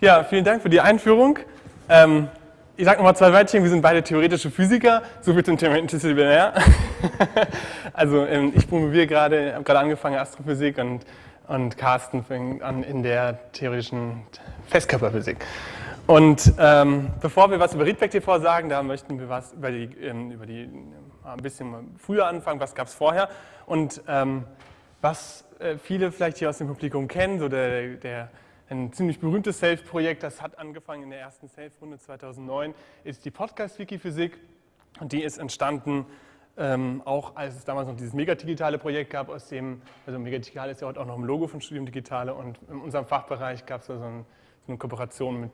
Ja, vielen Dank für die Einführung. Ähm, ich sage nochmal zwei Wörtchen, wir sind beide theoretische Physiker, so viel zum Thema Interdisziplinär. also ähm, ich promoviere gerade, habe gerade angefangen Astrophysik und, und Carsten fängt an in der theoretischen Festkörperphysik. Und ähm, bevor wir was über Readback TV sagen, da möchten wir was über die, ähm, über die ein bisschen früher anfangen, was gab es vorher und ähm, was äh, viele vielleicht hier aus dem Publikum kennen, so der, der ein ziemlich berühmtes Self-Projekt, das hat angefangen in der ersten Self-Runde 2009, ist die Podcast-Wiki-Physik und die ist entstanden ähm, auch als es damals noch dieses Megadigitale Projekt gab, aus dem, also Megadigital ist ja heute auch noch im Logo von Studium Digitale und in unserem Fachbereich gab es so, ein, so eine Kooperation mit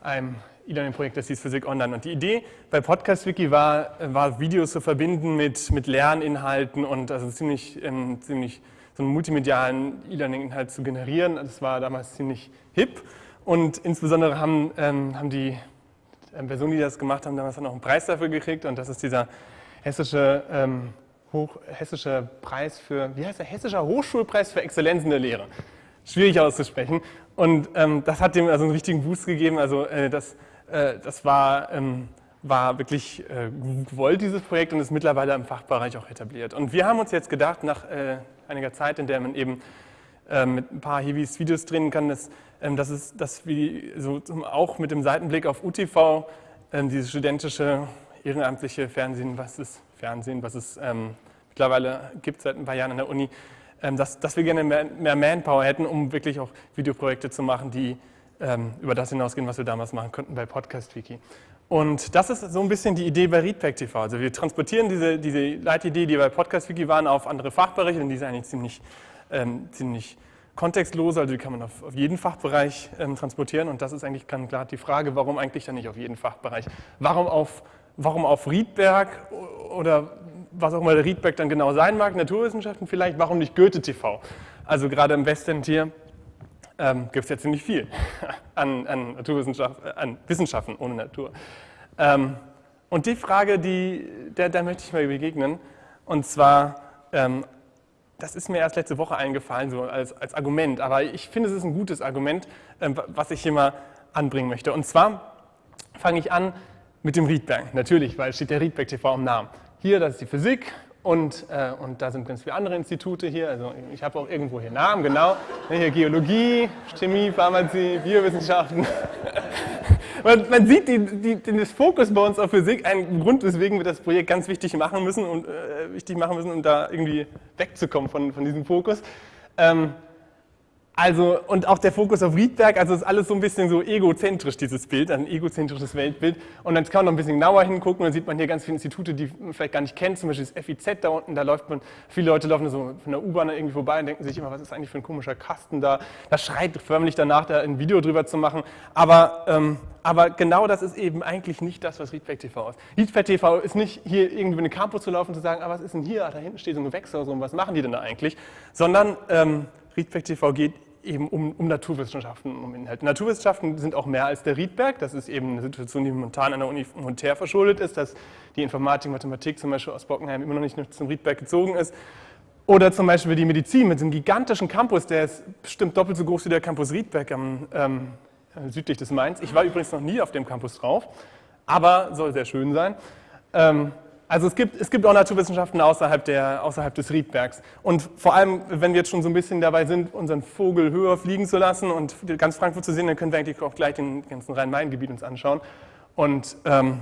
einem E-Learning-Projekt, das hieß Physik Online. Und die Idee bei Podcast Wiki war, war Videos zu verbinden mit, mit Lerninhalten und also ziemlich, ähm, ziemlich so einen multimedialen E-Learning-Inhalt zu generieren. Das war damals ziemlich hip und insbesondere haben, ähm, haben die ähm, Personen, die das gemacht haben, damals dann auch einen Preis dafür gekriegt und das ist dieser hessische, ähm, Hoch, hessische Preis für, wie heißt der, hessischer Hochschulpreis für Exzellenz in der Lehre. Schwierig auszusprechen. Und ähm, das hat dem also einen richtigen Boost gegeben. Also äh, das, äh, das war, ähm, war wirklich äh, gewollt, dieses Projekt, und ist mittlerweile im Fachbereich auch etabliert. Und wir haben uns jetzt gedacht, nach äh, einiger Zeit, in der man eben äh, mit ein paar Heavies Videos drehen kann, dass, ähm, dass, es, dass wir so auch mit dem Seitenblick auf UTV, ähm, dieses studentische, ehrenamtliche Fernsehen, was es Fernsehen, was es ähm, mittlerweile gibt seit ein paar Jahren an der Uni, ähm, dass, dass wir gerne mehr, mehr, Manpower hätten, um wirklich auch Videoprojekte zu machen, die ähm, über das hinausgehen, was wir damals machen konnten bei Podcast Wiki. Und das ist so ein bisschen die Idee bei Readback TV. Also wir transportieren diese, diese Leitidee, die bei Podcast Wiki waren, auf andere Fachbereiche und die ist eigentlich ziemlich, ähm, ziemlich kontextlos, also die kann man auf, auf jeden Fachbereich ähm, transportieren und das ist eigentlich ganz klar die Frage, warum eigentlich dann nicht auf jeden Fachbereich? Warum auf, warum auf Riedberg oder was auch immer der Riedberg dann genau sein mag, Naturwissenschaften vielleicht, warum nicht Goethe TV? Also gerade im Westend hier ähm, gibt es ja ziemlich viel an, an, äh, an Wissenschaften ohne Natur. Ähm, und die Frage, die, der, der möchte ich mal begegnen, und zwar, ähm, das ist mir erst letzte Woche eingefallen, so als, als Argument, aber ich finde, es ist ein gutes Argument, ähm, was ich hier mal anbringen möchte. Und zwar fange ich an mit dem Riedberg, natürlich, weil steht der Riedberg TV im Namen. Hier, das ist die Physik und, äh, und da sind ganz viele andere Institute hier. Also ich habe auch irgendwo hier Namen, genau. Hier Geologie, Chemie, Pharmazie, Biowissenschaften. man, man, sieht die, die, den Fokus bei uns auf Physik, ein Grund, weswegen wir das Projekt ganz wichtig machen müssen und äh, wichtig machen müssen, um da irgendwie wegzukommen von, von diesem Fokus. Ähm, also, und auch der Fokus auf Riedberg, also ist alles so ein bisschen so egozentrisch, dieses Bild, ein egozentrisches Weltbild. Und dann kann man noch ein bisschen genauer hingucken dann sieht man hier ganz viele Institute, die man vielleicht gar nicht kennt, zum Beispiel das FIZ da unten, da läuft man, viele Leute laufen so von der U-Bahn irgendwie vorbei und denken sich immer, was ist eigentlich für ein komischer Kasten da? Das schreit förmlich danach, da ein Video drüber zu machen. Aber, ähm, aber genau das ist eben eigentlich nicht das, was Riedberg TV ist. Riedberg TV ist nicht hier irgendwie in den Campus zu laufen und zu sagen, ah, was ist denn hier? Ah, da hinten steht so ein Gewächs oder so, und was machen die denn da eigentlich? Sondern ähm, Riedberg TV geht eben um, um, Naturwissenschaften, um Inhalte. Naturwissenschaften sind auch mehr als der Riedberg. Das ist eben eine Situation, die momentan an der Uni Monterre verschuldet ist, dass die Informatik, Mathematik zum Beispiel aus Bockenheim immer noch nicht zum Riedberg gezogen ist. Oder zum Beispiel die Medizin mit einem gigantischen Campus, der ist bestimmt doppelt so groß wie der Campus Riedberg am, ähm, südlich des Mainz. Ich war übrigens noch nie auf dem Campus drauf, aber soll sehr schön sein. Ähm, also es gibt, es gibt auch Naturwissenschaften außerhalb, der, außerhalb des Riedbergs. Und vor allem, wenn wir jetzt schon so ein bisschen dabei sind, unseren Vogel höher fliegen zu lassen und ganz Frankfurt zu sehen, dann können wir eigentlich auch gleich den ganzen Rhein-Main-Gebiet uns anschauen. Und, ähm,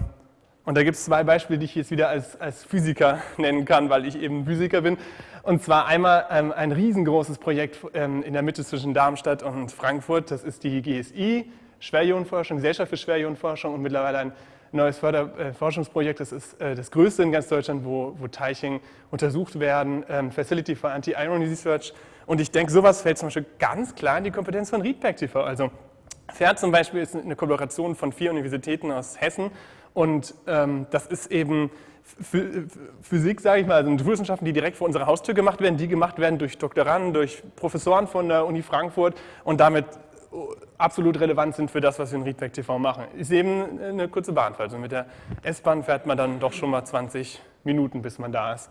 und da gibt es zwei Beispiele, die ich jetzt wieder als, als Physiker nennen kann, weil ich eben Physiker bin. Und zwar einmal ähm, ein riesengroßes Projekt ähm, in der Mitte zwischen Darmstadt und Frankfurt. Das ist die GSI, Schwerionenforschung, Gesellschaft für Schwerionenforschung und mittlerweile ein neues Förderforschungsprojekt. Das ist äh, das größte in ganz Deutschland, wo, wo Teilchen untersucht werden, ähm, Facility for Anti-Irony Research. Und ich denke, sowas fällt zum Beispiel ganz klar in die Kompetenz von Riedberg TV. Also FERT zum Beispiel ist eine Kollaboration von vier Universitäten aus Hessen und ähm, das ist eben Physik, sage ich mal, also Naturwissenschaften, die direkt vor unserer Haustür gemacht werden, die gemacht werden durch Doktoranden, durch Professoren von der Uni Frankfurt und damit absolut relevant sind für das, was wir in Riedberg TV machen. Ist eben eine kurze Bahnfahrt. Also mit der S-Bahn fährt man dann doch schon mal 20 Minuten, bis man da ist.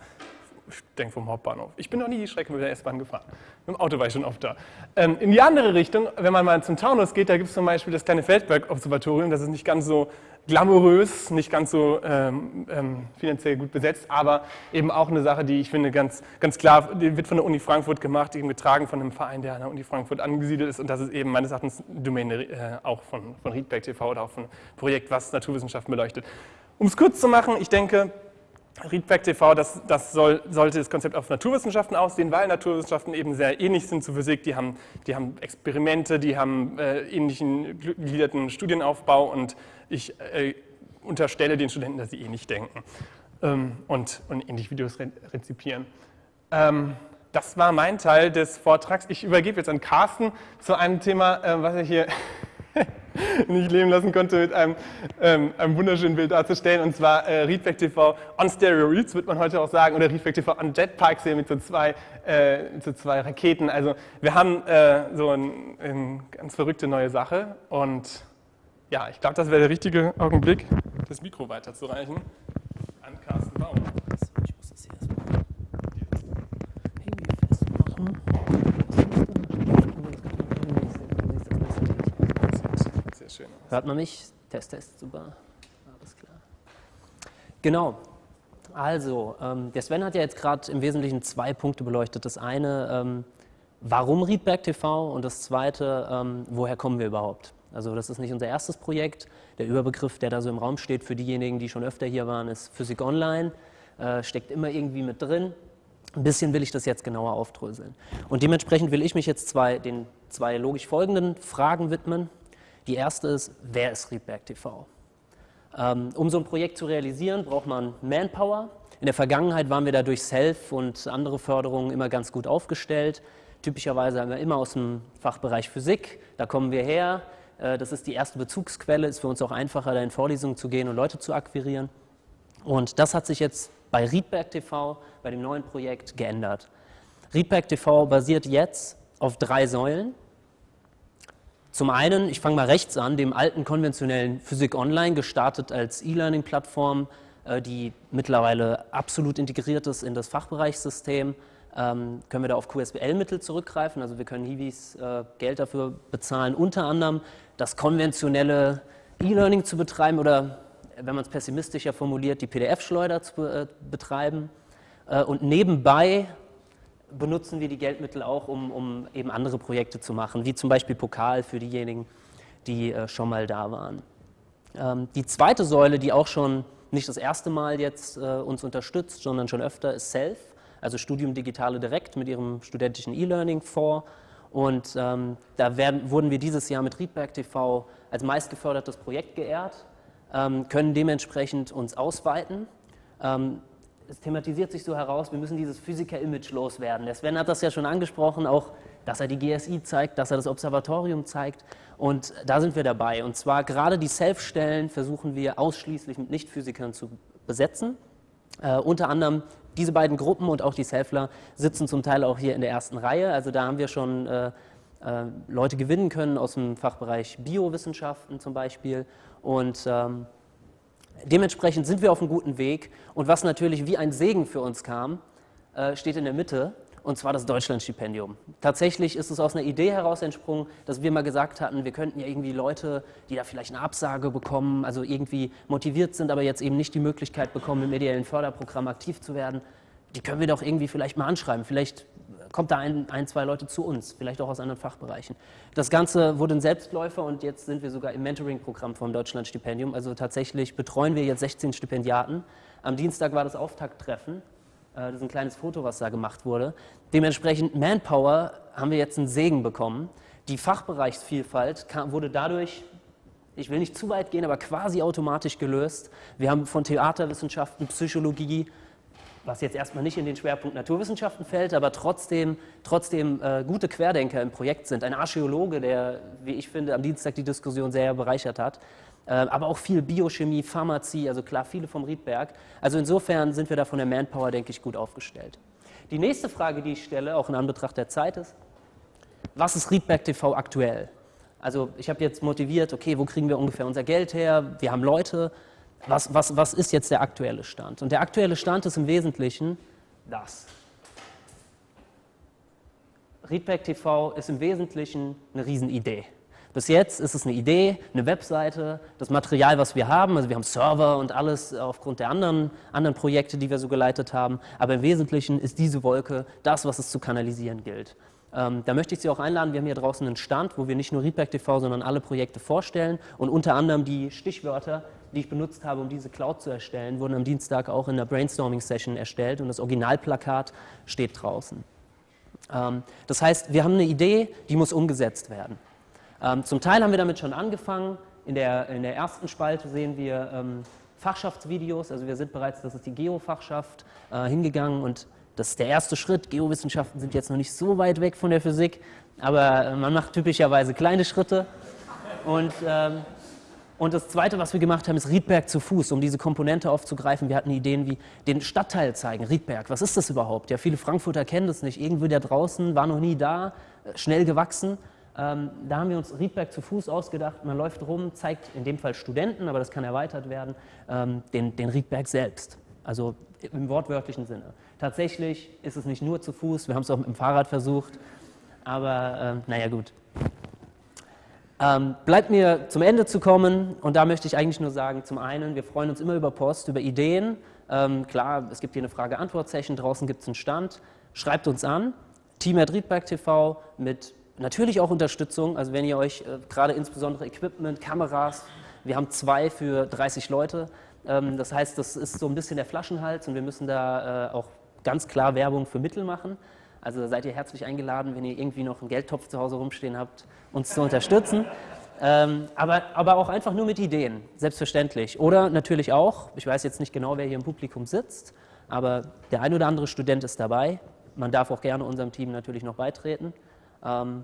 Ich denke vom Hauptbahnhof. Ich bin noch nie die Strecke mit der S-Bahn gefahren. Mit dem Auto war ich schon oft da. Ähm, in die andere Richtung, wenn man mal zum Taunus geht, da gibt es zum Beispiel das kleine Feldberg-Observatorium. Das ist nicht ganz so glamourös, nicht ganz so ähm, ähm, finanziell gut besetzt, aber eben auch eine Sache, die ich finde ganz, ganz klar, die wird von der Uni Frankfurt gemacht, eben getragen von einem Verein, der an der Uni Frankfurt angesiedelt ist und das ist eben meines Erachtens Domäne äh, auch von, von Riedberg TV oder auch von Projekt, was Naturwissenschaften beleuchtet. Um es kurz zu machen, ich denke, Readback TV, das, das soll, sollte das Konzept auf Naturwissenschaften aussehen, weil Naturwissenschaften eben sehr ähnlich sind zu Physik. Die haben, die haben Experimente, die haben äh, ähnlichen gegliederten Studienaufbau und ich äh, unterstelle den Studenten, dass sie ähnlich denken ähm, und, und ähnlich Videos re rezipieren. Ähm, das war mein Teil des Vortrags. Ich übergebe jetzt an Carsten zu einem Thema, äh, was er hier nicht leben lassen konnte, mit einem, ähm, einem wunderschönen Bild darzustellen. Und zwar äh, Readback TV on Steroids, wird man heute auch sagen, oder Readback TV on Jetpacks hier mit so zwei, äh, so zwei Raketen. Also wir haben äh, so eine ein ganz verrückte neue Sache. Und ja, ich glaube, das wäre der richtige Augenblick, das Mikro weiterzureichen an Carsten Baum. Ich muss das hier erstmal irgendwie festmachen. schön aus. Hört man mich? Test, Test, super. Alles klar. Genau. Also, ähm, der Sven hat ja jetzt gerade im Wesentlichen zwei Punkte beleuchtet. Das eine, ähm, warum Riedberg TV und das zweite, ähm, woher kommen wir überhaupt? Also das ist nicht unser erstes Projekt. Der Überbegriff, der da so im Raum steht für diejenigen, die schon öfter hier waren, ist Physik Online. Äh, steckt immer irgendwie mit drin. Ein bisschen will ich das jetzt genauer aufdröseln. Und dementsprechend will ich mich jetzt zwei, den zwei logisch folgenden Fragen widmen. Die erste ist, wer ist Riedberg TV? Ähm, um so ein Projekt zu realisieren, braucht man Manpower. In der Vergangenheit waren wir da durch Self und andere Förderungen immer ganz gut aufgestellt. Typischerweise haben wir immer aus dem Fachbereich Physik, da kommen wir her. Äh, das ist die erste Bezugsquelle, ist für uns auch einfacher, da in Vorlesungen zu gehen und Leute zu akquirieren. Und das hat sich jetzt bei Riedberg TV, bei dem neuen Projekt, geändert. Riedberg TV basiert jetzt auf drei Säulen. Zum einen, ich fange mal rechts an, dem alten konventionellen Physik Online, gestartet als E-Learning-Plattform, äh, die mittlerweile absolut integriert ist in das Fachbereichssystem. Ähm, können wir da auf QSBL-Mittel zurückgreifen, also wir können Hiwis äh, Geld dafür bezahlen, unter anderem das konventionelle E-Learning zu betreiben oder, wenn man es pessimistischer formuliert, die PDF-Schleuder zu äh, betreiben. Und nebenbei benutzen wir die Geldmittel auch, um, um, eben andere Projekte zu machen, wie zum Beispiel Pokal für diejenigen, die äh, schon mal da waren. Ähm, die zweite Säule, die auch schon nicht das erste Mal jetzt äh, uns unterstützt, sondern schon öfter, ist SELF, also Studium Digitale Direkt mit ihrem studentischen E-Learning-Fonds. Und ähm, da werden, wurden wir dieses Jahr mit Riedberg TV als meistgefördertes Projekt geehrt, ähm, können dementsprechend uns ausweiten. Ähm, es thematisiert sich so heraus, wir müssen dieses Physiker-Image loswerden. Der Sven hat das ja schon angesprochen, auch, dass er die GSI zeigt, dass er das Observatorium zeigt. Und da sind wir dabei. Und zwar gerade die Self-Stellen versuchen wir ausschließlich mit Nicht-Physikern zu besetzen. Äh, unter anderem diese beiden Gruppen und auch die Selfler sitzen zum Teil auch hier in der ersten Reihe. Also da haben wir schon äh, äh, Leute gewinnen können aus dem Fachbereich Biowissenschaften zum Beispiel. Und ähm, Dementsprechend sind wir auf einem guten Weg und was natürlich wie ein Segen für uns kam, äh, steht in der Mitte und zwar das Deutschlandstipendium. Tatsächlich ist es aus einer Idee heraus entsprungen, dass wir mal gesagt hatten, wir könnten ja irgendwie Leute, die da vielleicht eine Absage bekommen, also irgendwie motiviert sind, aber jetzt eben nicht die Möglichkeit bekommen, im ideellen Förderprogramm aktiv zu werden, die können wir doch irgendwie vielleicht mal anschreiben. Vielleicht kommt da ein, ein, zwei Leute zu uns, vielleicht auch aus anderen Fachbereichen. Das Ganze wurde ein Selbstläufer und jetzt sind wir sogar im Mentoring-Programm vom Deutschlandstipendium. Also tatsächlich betreuen wir jetzt 16 Stipendiaten. Am Dienstag war das Auftakttreffen. Äh, das ist ein kleines Foto, was da gemacht wurde. Dementsprechend Manpower haben wir jetzt einen Segen bekommen. Die Fachbereichsvielfalt kam, wurde dadurch ich will nicht zu weit gehen, aber quasi automatisch gelöst. Wir haben von Theaterwissenschaften, Psychologie, was jetzt erstmal nicht in den Schwerpunkt Naturwissenschaften fällt, aber trotzdem, trotzdem äh, gute Querdenker im Projekt sind. Ein Archäologe, der, wie ich finde, am Dienstag die Diskussion sehr bereichert hat. Äh, aber auch viel Biochemie, Pharmazie, also klar, viele vom Riedberg. Also insofern sind wir da von der Manpower, denke ich, gut aufgestellt. Die nächste Frage, die ich stelle, auch in Anbetracht der Zeit ist, was ist Riedberg TV aktuell? Also ich habe jetzt motiviert, okay, wo kriegen wir ungefähr unser Geld her? Wir haben Leute, was, was, was ist jetzt der aktuelle Stand? Und der aktuelle Stand ist im Wesentlichen, das. Readback TV ist im Wesentlichen eine Riesenidee. Bis jetzt ist es eine Idee, eine Webseite, das Material, was wir haben. Also wir haben Server und alles aufgrund der anderen, anderen Projekte, die wir so geleitet haben. Aber im Wesentlichen ist diese Wolke das, was es zu kanalisieren gilt. Ähm, da möchte ich Sie auch einladen. Wir haben hier draußen einen Stand, wo wir nicht nur Readback TV, sondern alle Projekte vorstellen. Und unter anderem die Stichwörter, die ich benutzt habe, um diese Cloud zu erstellen, wurden am Dienstag auch in der Brainstorming-Session erstellt. Und das Originalplakat steht draußen. Ähm, das heißt, wir haben eine Idee, die muss umgesetzt werden. Ähm, zum Teil haben wir damit schon angefangen. In der, in der ersten Spalte sehen wir ähm, Fachschaftsvideos. Also wir sind bereits, das ist die Geofachschaft, äh, hingegangen und das ist der erste Schritt. Geowissenschaften sind jetzt noch nicht so weit weg von der Physik, aber äh, man macht typischerweise kleine Schritte. Und, ähm, und das Zweite, was wir gemacht haben, ist Riedberg zu Fuß, um diese Komponente aufzugreifen. Wir hatten Ideen wie den Stadtteil zeigen, Riedberg. Was ist das überhaupt? Ja, viele Frankfurter kennen das nicht. Irgendwo da draußen, war noch nie da, äh, schnell gewachsen. Ähm, da haben wir uns Riedberg zu Fuß ausgedacht. Man läuft rum, zeigt in dem Fall Studenten, aber das kann erweitert werden, ähm, den, den Riedberg selbst. Also im wortwörtlichen Sinne. Tatsächlich ist es nicht nur zu Fuß, wir haben es auch mit dem Fahrrad versucht, aber ähm, naja gut. Ähm, bleibt mir zum Ende zu kommen und da möchte ich eigentlich nur sagen, zum einen, wir freuen uns immer über Post, über Ideen. Ähm, klar, es gibt hier eine Frage-Antwort-Session, draußen gibt es einen Stand. Schreibt uns an, Team Riedberg TV mit Natürlich auch Unterstützung, also wenn ihr euch äh, gerade insbesondere Equipment, Kameras, wir haben zwei für 30 Leute, ähm, das heißt, das ist so ein bisschen der Flaschenhals und wir müssen da äh, auch ganz klar Werbung für Mittel machen. Also seid ihr herzlich eingeladen, wenn ihr irgendwie noch einen Geldtopf zu Hause rumstehen habt, uns zu unterstützen. Ähm, aber, aber auch einfach nur mit Ideen, selbstverständlich. Oder natürlich auch, ich weiß jetzt nicht genau, wer hier im Publikum sitzt, aber der ein oder andere Student ist dabei. Man darf auch gerne unserem Team natürlich noch beitreten ähm,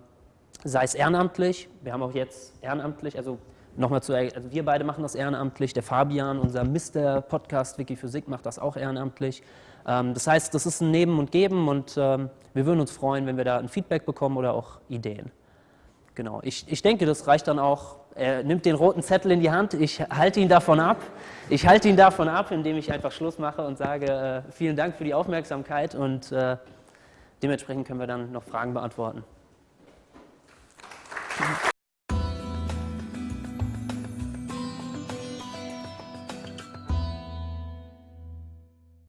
sei es ehrenamtlich, wir haben auch jetzt ehrenamtlich, also nochmal zu, also wir beide machen das ehrenamtlich, der Fabian, unser Mr. Podcast Wikiphysik macht das auch ehrenamtlich. Ähm, das heißt, das ist ein Nehmen und Geben und ähm, wir würden uns freuen, wenn wir da ein Feedback bekommen oder auch Ideen. Genau, ich, ich denke, das reicht dann auch. Er nimmt den roten Zettel in die Hand, ich halte ihn davon ab. Ich halte ihn davon ab, indem ich einfach Schluss mache und sage, äh, vielen Dank für die Aufmerksamkeit und äh, dementsprechend können wir dann noch Fragen beantworten.